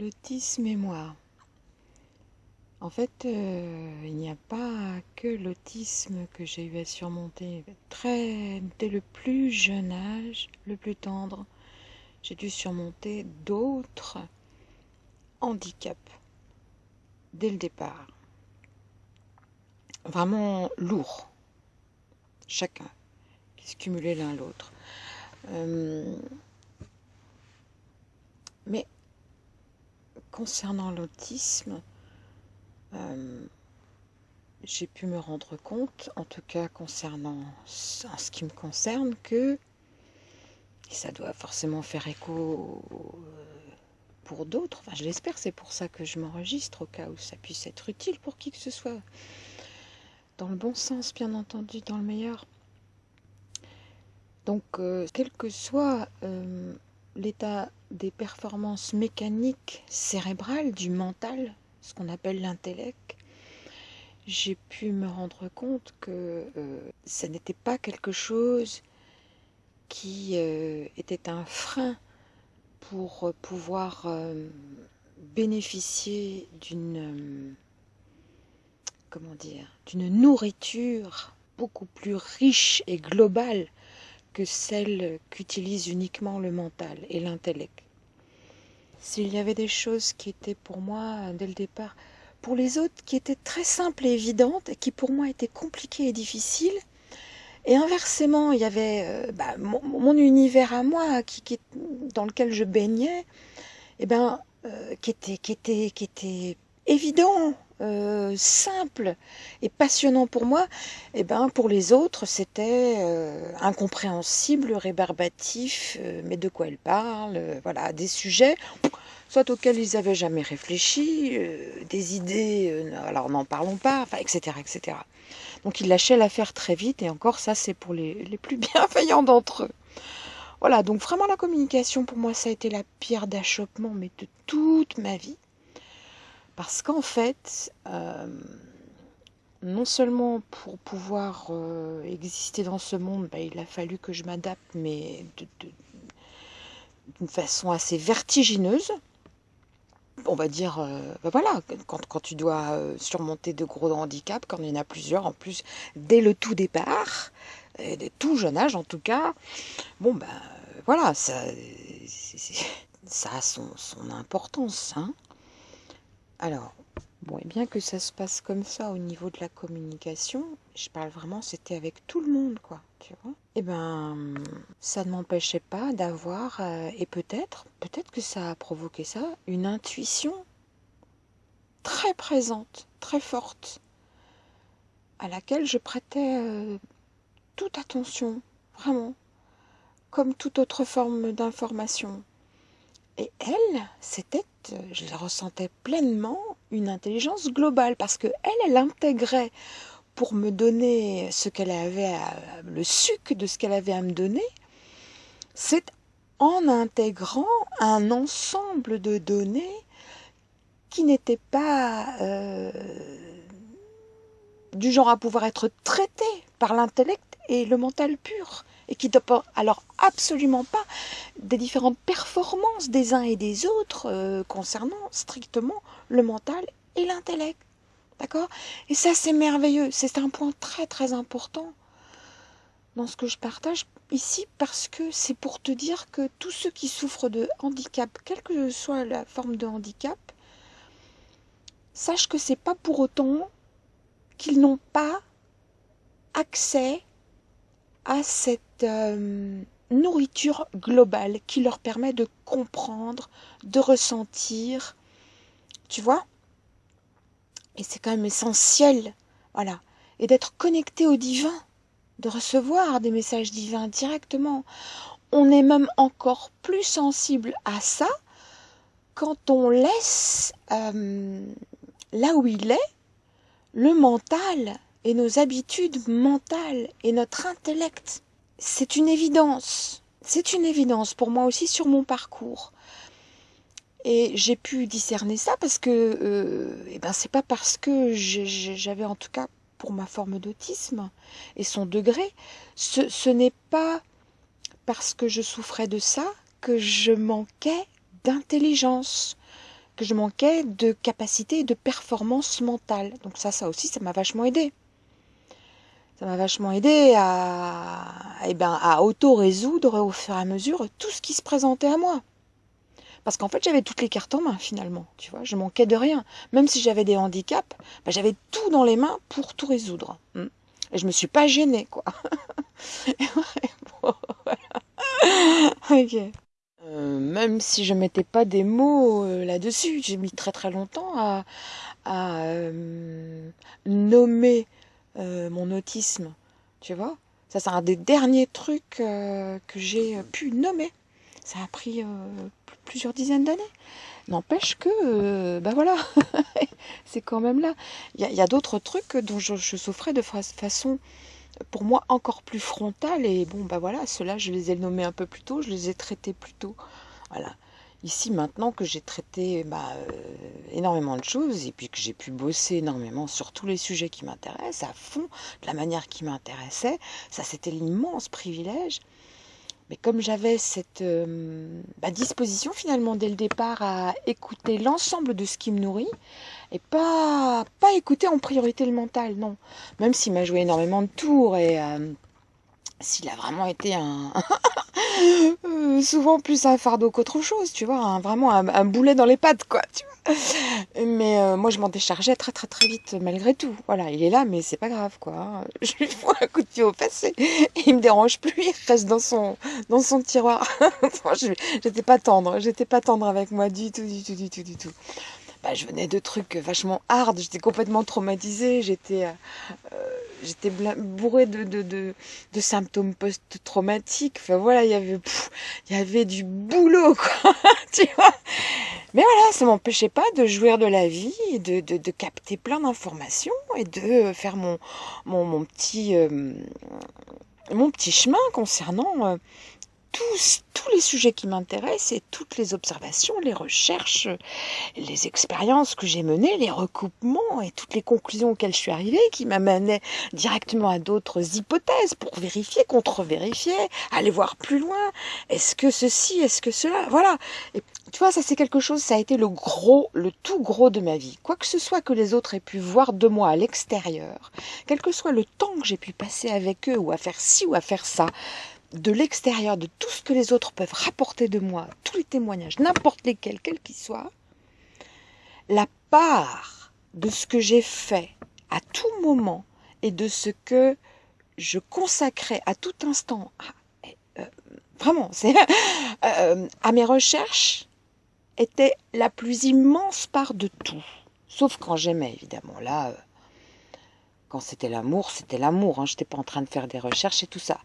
L'autisme et moi. En fait, euh, il n'y a pas que l'autisme que j'ai eu à surmonter. Dès le plus jeune âge, le plus tendre, j'ai dû surmonter d'autres handicaps dès le départ. Vraiment lourds, chacun, qui se cumulaient l'un l'autre. Euh, mais concernant l'autisme, euh, j'ai pu me rendre compte, en tout cas concernant en ce qui me concerne, que ça doit forcément faire écho euh, pour d'autres. Enfin, je l'espère, c'est pour ça que je m'enregistre au cas où ça puisse être utile pour qui que ce soit. Dans le bon sens, bien entendu, dans le meilleur. Donc, euh, quel que soit l'état des performances mécaniques cérébrales, du mental, ce qu'on appelle l'intellect, j'ai pu me rendre compte que euh, ça n'était pas quelque chose qui euh, était un frein pour pouvoir euh, bénéficier d'une comment dire d'une nourriture beaucoup plus riche et globale que celle qu'utilise uniquement le mental et l'intellect. S'il y avait des choses qui étaient pour moi, dès le départ, pour les autres, qui étaient très simples et évidentes, et qui pour moi étaient compliquées et difficiles, et inversement, il y avait euh, bah, mon, univers à moi, qui, dans lequel je baignais, eh ben, euh, qui, était, qui, était, qui était évident, euh, simple et passionnant pour moi, et eh ben pour les autres c'était euh, incompréhensible, rébarbatif, euh, mais de quoi elle parle, voilà, des sujets soit auxquels ils n'avaient jamais réfléchi, des idées, alors n'en parlons pas, enfin, etc., etc. Donc ils lâchaient l'affaire très vite, et encore ça c'est pour les, les plus bienveillants d'entre eux. Voilà, donc vraiment la communication pour moi ça a été la pierre d'achoppement, mais de toute ma vie. Parce qu'en fait, euh, non seulement pour pouvoir euh, exister dans ce monde, bah, il a fallu que je m'adapte, mais d'une façon assez vertigineuse. On va dire, euh, bah, voilà, quand, tu dois surmonter de gros handicaps, quand il y en a plusieurs en plus, dès le tout départ, dès tout jeune âge en tout cas, bon ben voilà, ça, ça a son, son importance. Hein alors, et bien que ça se passe comme ça au niveau de la communication, je parle vraiment, c'était avec tout le monde, quoi, tu vois. Et eh ben, ça ne m'empêchait pas d'avoir, euh, et peut-être, peut-être que ça a provoqué ça, une intuition très présente, très forte, à laquelle je prêtais euh, toute attention, vraiment, comme toute autre forme d'information. Et elle, c'était, euh, je ressentais pleinement, une intelligence globale, parce que elle, elle intégrait pour me donner ce qu'elle avait, le suc de ce qu'elle avait à me donner, c'est en intégrant un ensemble de données qui n'étaient pas euh, du genre à pouvoir être traitées par l'intellect et le mental pur et qui ne alors absolument pas des différentes performances des uns et des autres euh, concernant strictement le mental et l'intellect. D'accord? Et ça, c'est merveilleux. C'est un point très très important dans ce que je partage ici parce que c'est pour te dire que tous ceux qui souffrent de handicap, quelle que soit la forme de handicap, sache que c'est pas pour autant qu'ils n'ont pas accès à cette euh, nourriture globale qui leur permet de comprendre, de ressentir, tu vois? Et c'est quand même essentiel, voilà, et d'être connecté au divin, de recevoir des messages divins directement. On est même encore plus sensible à ça quand on laisse euh, là où il est le mental et nos habitudes mentales et notre intellect. C'est une évidence. C'est une évidence pour moi aussi sur mon parcours. Et j'ai pu discerner ça parce que euh, eh ben c'est pas parce que j'avais en tout cas pour ma forme d'autisme et son degré, ce, n'est pas parce que je souffrais de ça que je manquais d'intelligence, que je manquais de capacité et de performance mentale. Donc ça, ça aussi, ça m'a vachement aidé. Ça m'a vachement aidé à, eh ben, à auto-résoudre au fur et à mesure tout ce qui se présentait à moi. Parce qu'en fait, j'avais toutes les cartes en main, finalement. Tu vois, je manquais de rien. Même si j'avais des handicaps, bah, j'avais tout dans les mains pour tout résoudre. Hmm. Et je me suis pas gênée, quoi. Euh, même si je mettais pas des mots euh, là-dessus, j'ai mis très très longtemps à, euh, nommer mon autisme. Tu vois Ça, c'est un des derniers trucs que j'ai pu nommer. Ça a pris plusieurs dizaines d'années. N'empêche que, ben voilà, c'est quand même là. Il y a, d'autres trucs dont je, souffrais de façon, pour moi, encore plus frontale. Et bon, ben voilà, ceux-là, je les ai nommés un peu plus tôt, je les ai traités plus tôt. Voilà. Ici, maintenant que j'ai traité bah, euh, énormément de choses et puis que j'ai pu bosser énormément sur tous les sujets qui m'intéressent, à fond, de la manière qui m'intéressait, ça c'était l'immense privilège mais comme j'avais cette euh, bah, disposition finalement dès le départ à écouter l'ensemble de ce qui me nourrit et pas, pas écouter en priorité le mental, non. Même s'il m'a joué énormément de tours et euh, s'il a vraiment été un souvent plus un fardeau qu'autre chose, tu vois, vraiment un, boulet dans les pattes, quoi. Tu mais euh, moi, je m'en déchargeais très très très vite malgré tout. Voilà, il est là, mais c'est pas grave quoi. Je lui fous un coup de pied au passé. Il me dérange plus, il reste dans son dans son tiroir. j'étais pas tendre, j'étais pas tendre avec moi du tout, du tout, du tout, du tout. Bah, je venais de trucs vachement hard, j'étais complètement traumatisée, j'étais euh, j'étais bourrée de, de, de, symptômes post-traumatiques. Enfin voilà, il y avait il y avait du boulot quoi, tu vois. Mais voilà, ça m'empêchait pas de jouir de la vie, de, de, de capter plein d'informations et de faire mon, mon, mon petit, euh, mon petit chemin concernant euh, tous, tous les sujets qui m'intéressent et toutes les observations, les recherches, les expériences que j'ai menées, les recoupements et toutes les conclusions auxquelles je suis arrivée qui m'amenaient directement à d'autres hypothèses pour vérifier, contre-vérifier, aller voir plus loin. Est-ce que ceci, est-ce que cela? Voilà. Et tu vois, ça c'est quelque chose, ça a été le gros, le tout gros de ma vie. Quoi que ce soit que les autres aient pu voir de moi à l'extérieur, quel que soit le temps que j'ai pu passer avec eux ou à faire ci ou à faire ça, de l'extérieur, de tout ce que les autres peuvent rapporter de moi, tous les témoignages, n'importe lesquels, quels qu'ils soient, la part de ce que j'ai fait à tout moment et de ce que je consacrais à tout instant, euh, vraiment, euh, à mes recherches, était la plus immense part de tout. Sauf quand j'aimais, évidemment. Là, euh, quand c'était l'amour, c'était l'amour. Hein. Je n'étais pas en train de faire des recherches et tout ça.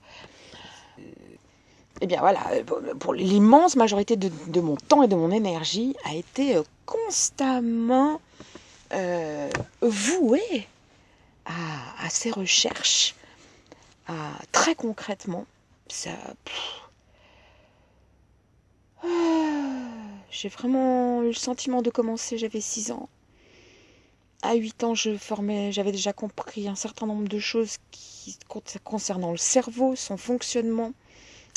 Eh bien voilà, pour l'immense majorité de, mon temps et de mon énergie a été euh, constamment euh, vouée à, ces recherches, très concrètement. J'ai vraiment eu le sentiment de commencer, j'avais 6 ans. À 8 ans, je formais, j'avais déjà compris un certain nombre de choses concernant le cerveau, son fonctionnement,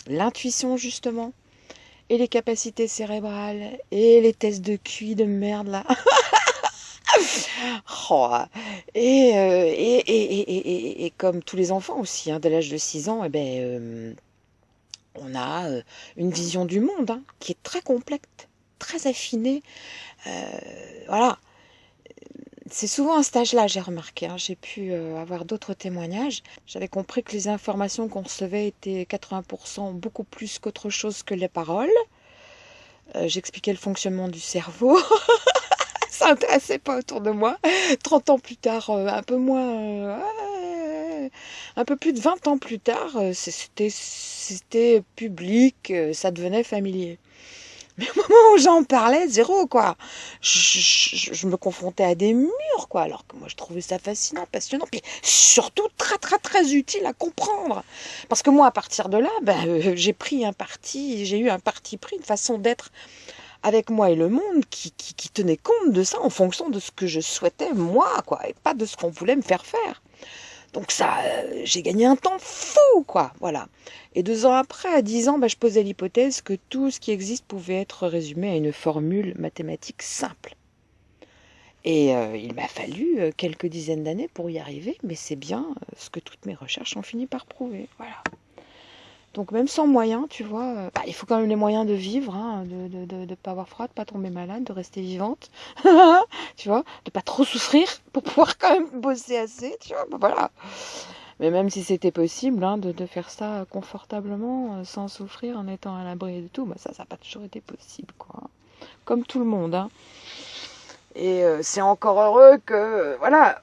l'intuition justement, et les capacités cérébrales, et les tests de QI de merde là. oh, et, euh, et, et, et, comme tous les enfants aussi, hein, dès l'âge de 6 ans, eh ben, euh, on a euh, une vision du monde hein, qui est très complexe, très affinée. voilà c'est souvent à cet âge-là, j'ai remarqué. Hein. j'ai pu euh, avoir d'autres témoignages. J'avais compris que les informations qu'on recevait étaient 80% beaucoup plus qu'autre chose que les paroles. Euh, j'expliquais le fonctionnement du cerveau. Ça n'intéressait pas autour de moi. 30 ans plus tard, euh, un peu moins. un peu plus de 20 ans plus tard, c'était public, ça devenait familier. Mais au moment où j'en parlais, zéro, quoi. Je, me confrontais à des murs, quoi. Alors que moi, je trouvais ça fascinant, passionnant. Puis surtout très, très, très utile à comprendre. Parce que moi, à partir de là, ben, euh, j'ai pris un parti, j'ai eu un parti pris, une façon d'être avec moi et le monde qui, qui, tenait compte de ça en fonction de ce que je souhaitais, moi, quoi. Et pas de ce qu'on voulait me faire faire. Donc ça, euh, j'ai gagné un temps fou, quoi. Voilà. Et deux ans après, à dix ans, bah, je posais l'hypothèse que tout ce qui existe pouvait être résumé à une formule mathématique simple. Et euh, il m'a fallu euh, quelques dizaines d'années pour y arriver, mais c'est bien ce que toutes mes recherches ont fini par prouver. Voilà. Donc même sans moyens, tu vois, bah, il faut quand même les moyens de vivre, hein, de ne de, pas avoir froid, de pas tomber malade, de rester vivante, tu vois, de pas trop souffrir pour pouvoir quand même bosser assez, tu vois, bah, voilà. Mais même si c'était possible hein, de, faire ça confortablement, euh, sans souffrir, en étant à l'abri de tout, bah ça, ça n'a pas toujours été possible, quoi. Comme tout le monde. Hein. Et euh, c'est encore heureux que, euh, voilà,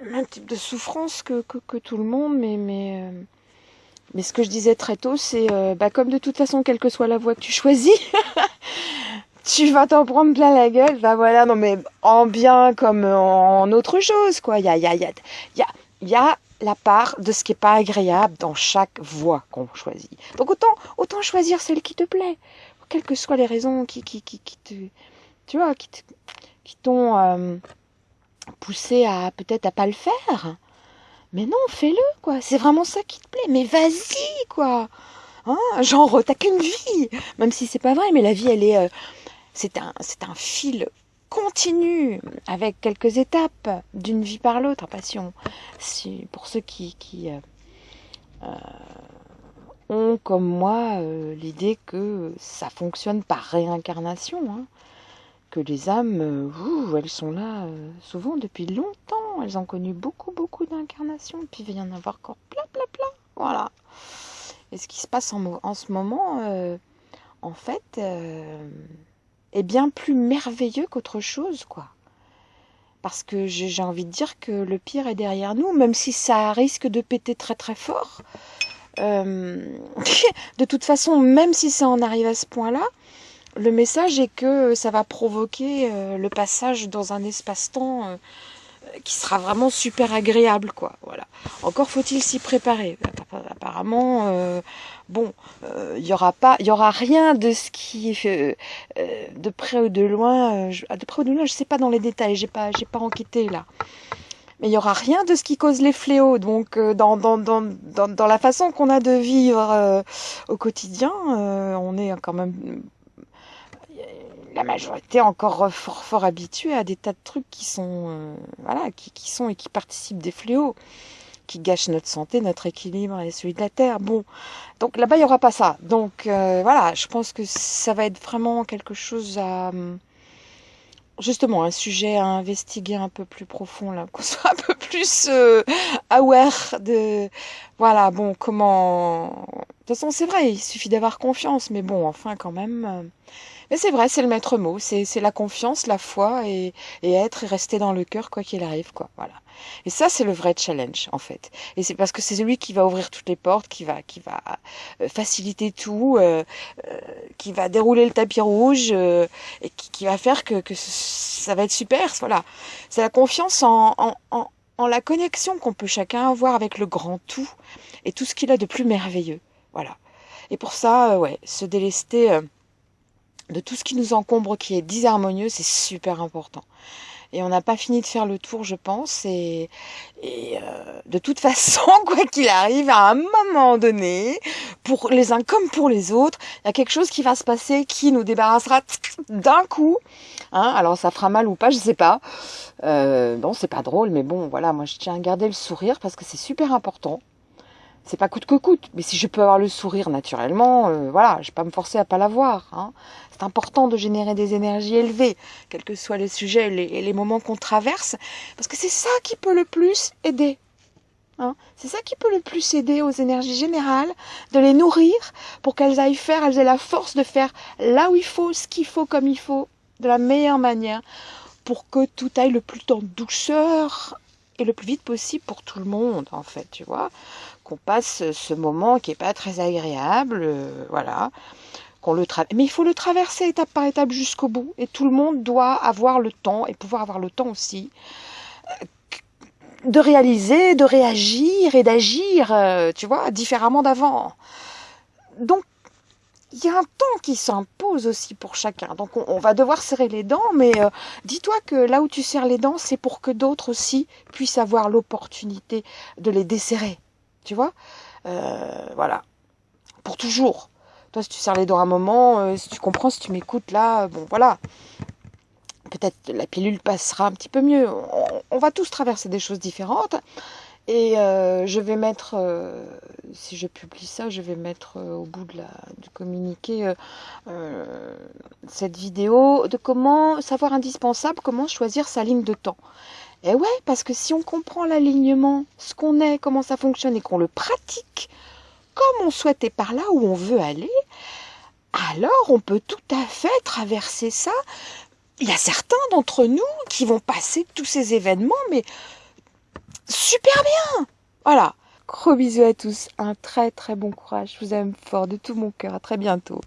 même type de souffrance que, que, tout le monde, mais, mais, mais ce que je disais très tôt, c'est, bah, comme de toute façon, quelle que soit la voie que tu choisis, tu vas t'en prendre plein la gueule, bah voilà, non mais en bien comme en autre chose, quoi. Il y a, y a, y a, y a y a la part de ce qui n'est pas agréable dans chaque voie qu'on choisit. Donc autant, autant choisir celle qui te plaît, quelles que soient les raisons qui, qui, qui, qui te, tu vois, qui t'ont euh, poussé à peut-être à pas le faire. Mais non, fais-le, quoi. C'est vraiment ça qui te plaît. Mais vas-y, quoi. Hein Genre, t'as qu'une vie. Même si c'est pas vrai, mais la vie, elle est, euh, c'est un, c'est un fil continue avec quelques étapes d'une vie par l'autre. Si, pour ceux qui, qui euh, euh, ont comme moi l'idée que ça fonctionne par réincarnation, hein, que les âmes, elles sont là souvent depuis longtemps, elles ont connu beaucoup, beaucoup d'incarnations, puis il va y en avoir encore plein, plein, plein. Voilà. Et ce qui se passe en, ce moment, en fait, est bien plus merveilleux qu'autre chose, quoi. Parce que j'ai envie de dire que le pire est derrière nous, même si ça risque de péter très très fort. Euh, de toute façon, même si ça en arrive à ce point-là, le message est que ça va provoquer euh, le passage dans un espace-temps euh, qui sera vraiment super agréable, quoi. Voilà. Encore faut-il s'y préparer. Apparemment, euh, bon, il euh, y aura pas, il y aura rien de ce qui, euh, de près ou de loin, de près ou de loin, je sais pas dans les détails, j'ai pas, j'ai pas enquêté là. Mais il y aura rien de ce qui cause les fléaux. Donc, dans, dans, dans, dans, dans la façon qu'on a de vivre au quotidien, on est quand même la majorité encore fort fort habituée à des tas de trucs qui sont euh, voilà qui, sont et qui participent des fléaux qui gâchent notre santé, notre équilibre et celui de la terre. Bon, donc là-bas il y aura pas ça. Donc euh, voilà, je pense que ça va être vraiment quelque chose à justement un sujet à investiguer un peu plus profond là, qu'on soit un peu plus euh, aware de voilà bon comment de toute façon c'est vrai il suffit d'avoir confiance mais bon enfin quand même mais c'est vrai, c'est le maître mot, c'est la confiance, la foi et, et être et rester dans le cœur quoi qu'il arrive, quoi. Voilà. Et ça, c'est le vrai challenge, en fait. Et c'est parce que c'est lui qui va ouvrir toutes les portes, qui va, qui va euh, faciliter tout, euh, euh, qui va dérouler le tapis rouge et qui, qui, va faire que, que ça va être super. Voilà. C'est la confiance en, en, en, en la connexion qu'on peut chacun avoir avec le grand tout et tout ce qu'il a de plus merveilleux. Voilà. Et pour ça, ouais, se délester de tout ce qui nous encombre, qui est disharmonieux, c'est super important. Et on n'a pas fini de faire le tour, je pense. Et, euh, de toute façon, quoi qu'il arrive, à un moment donné, pour les uns comme pour les autres, il y a quelque chose qui va se passer qui nous débarrassera d'un coup. Hein Alors ça fera mal ou pas, je sais pas. Euh, bon, c'est pas drôle, mais bon, voilà, moi je tiens à garder le sourire parce que c'est super important c'est pas coûte que coûte, mais si je peux avoir le sourire naturellement, euh, voilà, je vais pas me forcer à pas l'avoir. Hein. C'est important de générer des énergies élevées, quels que soient les sujets et les, moments qu'on traverse, parce que c'est ça qui peut le plus aider. Hein. C'est ça qui peut le plus aider aux énergies générales, de les nourrir pour qu'elles aillent faire, elles aient la force de faire là où il faut, ce qu'il faut, comme il faut, de la meilleure manière, pour que tout aille le plus en douceur et le plus vite possible pour tout le monde, en fait, tu vois qu'on passe ce moment qui n'est pas très agréable, euh, voilà, qu'on le Mais il faut le traverser étape par étape jusqu'au bout, et tout le monde doit avoir le temps, et pouvoir avoir le temps aussi, euh, de réaliser, de réagir et d'agir, euh, tu vois, différemment d'avant. Donc, il y a un temps qui s'impose aussi pour chacun. Donc on, va devoir serrer les dents, mais euh, dis-toi que là où tu serres les dents, c'est pour que d'autres aussi puissent avoir l'opportunité de les desserrer. Tu vois? Euh, Voilà. Pour toujours. Toi, si tu serres les dents un moment, euh, si tu comprends, si tu m'écoutes là, bon voilà. Peut-être la pilule passera un petit peu mieux. on va tous traverser des choses différentes. Et euh, je vais mettre, euh, si je publie ça, je vais mettre euh, au bout de la, du communiqué cette vidéo de comment savoir indispensable, comment choisir sa ligne de temps. Et ouais, parce que si on comprend l'alignement, ce qu'on est, comment ça fonctionne et qu'on le pratique comme on souhaitait par là où on veut aller, alors on peut tout à fait traverser ça. Il y a certains d'entre nous qui vont passer tous ces événements, mais super bien. Voilà. Gros bisous à tous. Un très très bon courage. Je vous aime fort de tout mon cœur. À très bientôt.